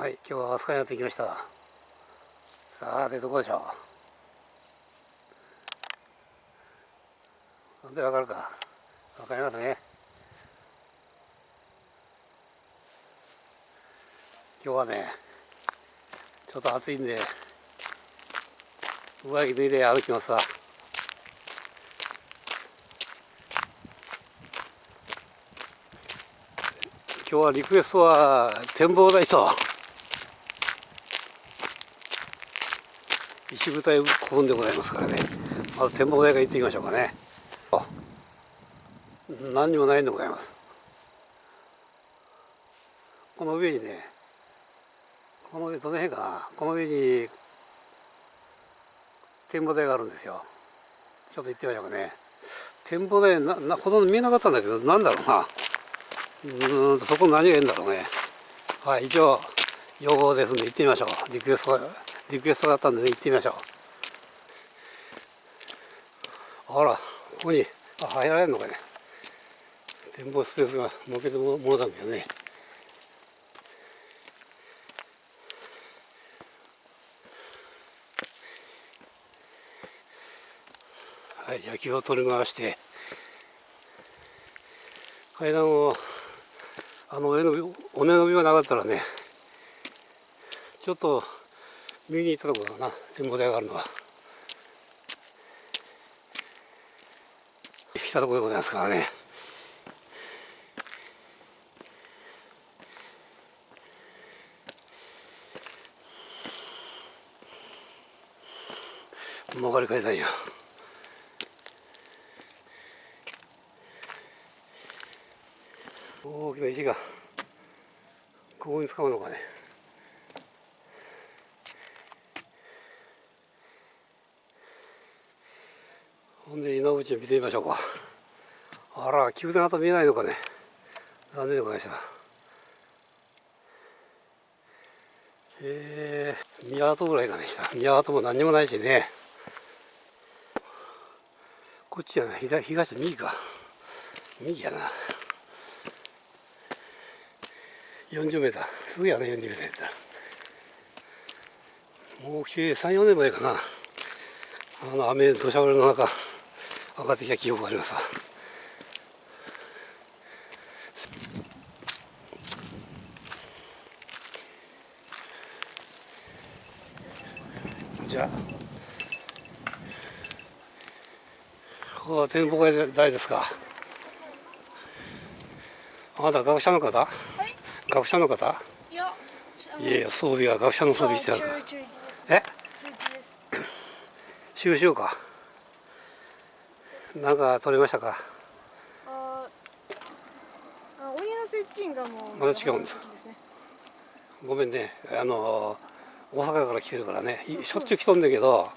はい今日は飛鳥にやってきました。さあてどこでしょう？なんでわかるか？わかりますね。今日はねちょっと暑いんで上着脱いで歩きますわ。今日はリクエストは展望台と石舞台古墳でございますからね。まず展望台から行ってみましょうかね。あ何にもないんでございます。この上にねこの上どの辺かな。この上に展望台があるんですよ。ちょっと行ってみましょうかね。展望台ななほとんど見えなかったんだけどなんだろうな。うんそこ何がいいんだろうね。はい一応用語ですんで行ってみましょう。リクエストリクエストがあったんで、ね、行ってみましょう。あらここにあ入られるのかね。展望スペースが設けてもものだけどね。はいじゃあ気を取り回して階段をあの上の尾根の上がなかったらねちょっと右に行ったところだな展望台があるのは。来たところでございますからね。曲がり階段よ。大きな石がここに使うのかね。ほんで稲淵を見てみましょうか。あら宮殿跡見えないのかね。残念でございました。えー、宮跡ぐらいがねした宮跡も何にもないしね。こっちやな東東右か。右やな。40メーター。すぐやね40メーター。やったらもう34年前かな。あの雨土砂降りの中。上がってきた記憶がありますわ。じゃあここは展望台ですか？あなた学者の方、はい、学者の方？いやいや装備は学者の装備してあるから。え？収集かなんか取れましたか？ああ鬼の接近がもうまだ違うんです、ね、ごめんね。あの大阪から来てるからね。しょっちゅう来とんだけど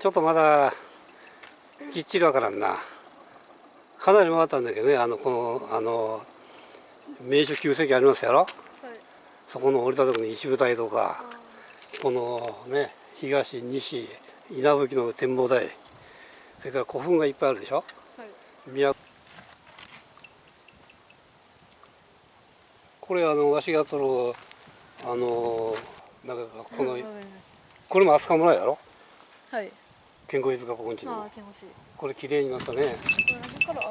ちょっとまだきっちりわからんな。かなり回ったんだけどね。あのこのあの名所旧跡ありますやろ、はい、そこの降りたところに石舞台とかこのね東西稲吹の展望台それから古墳がいっぱいあるでしょ、はい、これあのわしが取るあのなんかこのこれも飛鳥村やろ？はい。健康飯塚古墳地の。これ綺麗になったね。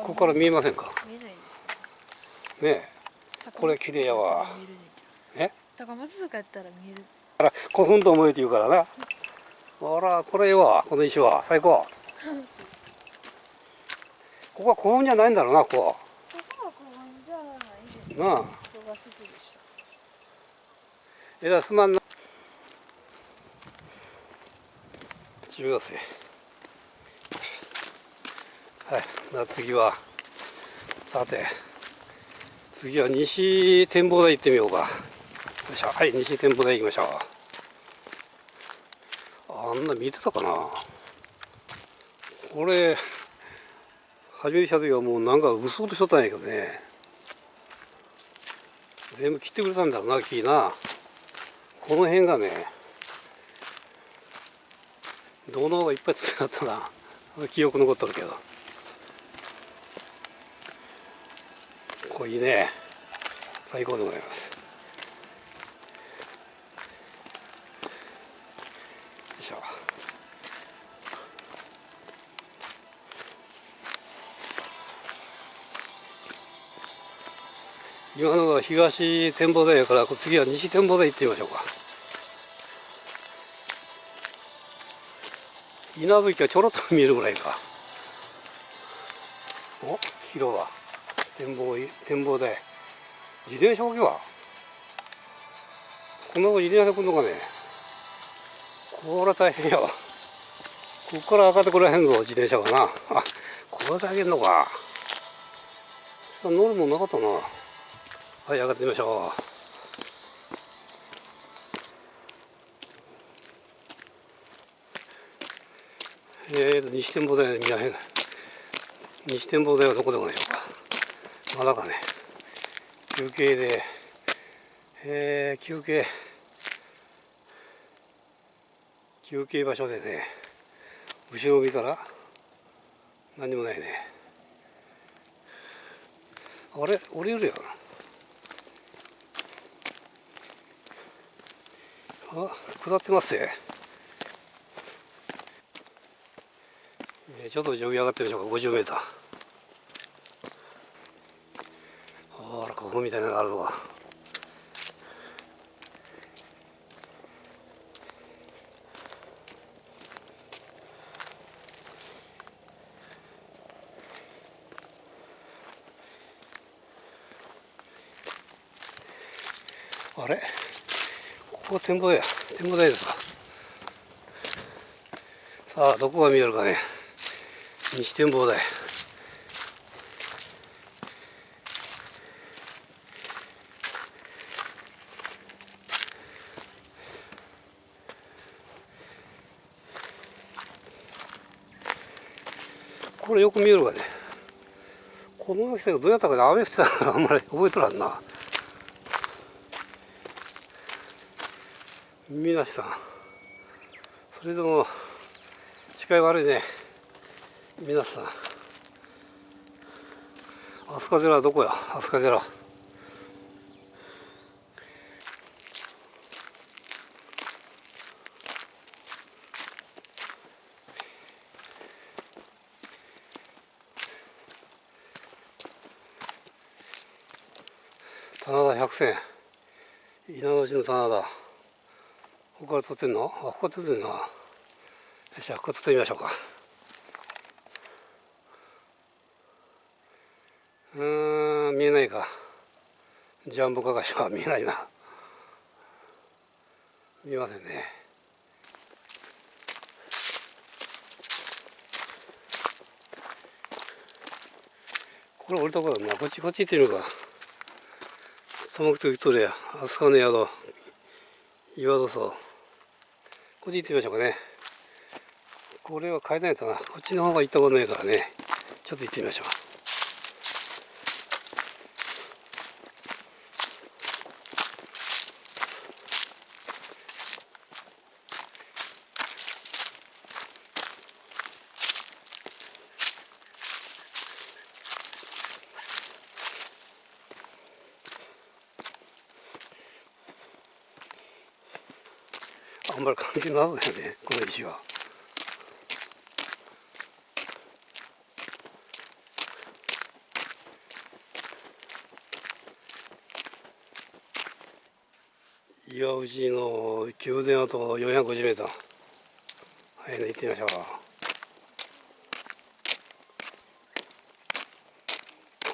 ここから見えませんか？見えないですねこれ綺麗やわ。え高松塚やったら見える。あら古墳と思えて言うからな。ほらこれはこの石は最高 ここは古墳じゃないんだろうなここここは古墳じゃないです。なあ。えらすまんな中学生。はいじゃ次は。さて次は西展望台行ってみようか。よいしょ。はい西展望台行きましょう。あんな見てたかな。これ初めてした時はもうなんか嘘としとったんやけどね。全部切ってくれたんだろうな木な。この辺がね銅のうがいっぱいつなったな。記憶残っとるけど。こういいね。最高でございます。今のは東展望台やから次は西展望台行ってみましょうか。稲吹がちょろっと見えるぐらいか。お広場展望展望台自転車置きは？こんなとこ自転車で来んのかね。これ大変やわ。こっから上がってこらへんぞ自転車がな。あこれだけんのか。乗るもんなかったな。はい上がってみましょう。えーと西展望台見らへん西展望台はどこでもないでしょうか。まだかね休憩でえー、休憩。休憩場所でね後ろを見たら何もないね。あれ？降りるよあ下ってますね。ちょっと上上がってみましょうか。50m ほらここみたいなのがあるぞ。あれ？ここ展望や。展望台ですか。さあどこが見えるかね。西展望台。これよく見えるわね。この秋がどうやったかね。雨降ってたからあんまり覚えとらんな。皆さん。それでも視界悪いね。皆さん。飛鳥寺はどこや？飛鳥寺。棚田百選。稲の字の棚田。ここから撮ってんの？あここ撮ってんなよしゃここ撮ってみましょうか。うーん見えないか。ジャンボカカシは見えないな。見えませんね。これ降りたことだな。こっちこっち行ってみるか。その時とれや。飛鳥の宿。岩戸荘。こっち行ってみましょうかね。これは変えないとな。こっちの方が行ったことないからね。ちょっと行ってみましょう。あんまり関係なさそうよねこの石は。岩内の宮殿跡 450m はいね行ってみましょう。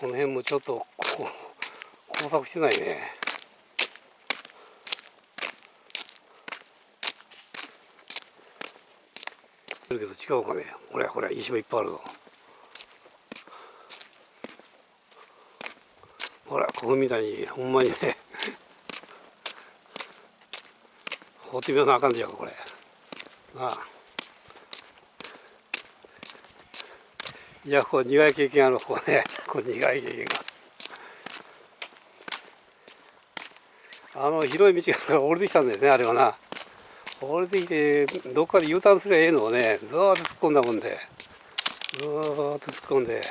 この辺もちょっとこう工作してないね。だけど違うかね。これこれ石もいっぱいあるぞ。ほらここみたいにほんまにね。放ってみなあかんじゃんこれ。なあ。いやこう苦い経験あるここね。こう苦い経験が。あの広い道が降りてきたんですねあれはな。降りてきてどっかで U ターンすりゃええのをねずーっと突っ込んだもんで。ずーっと突っ込んで。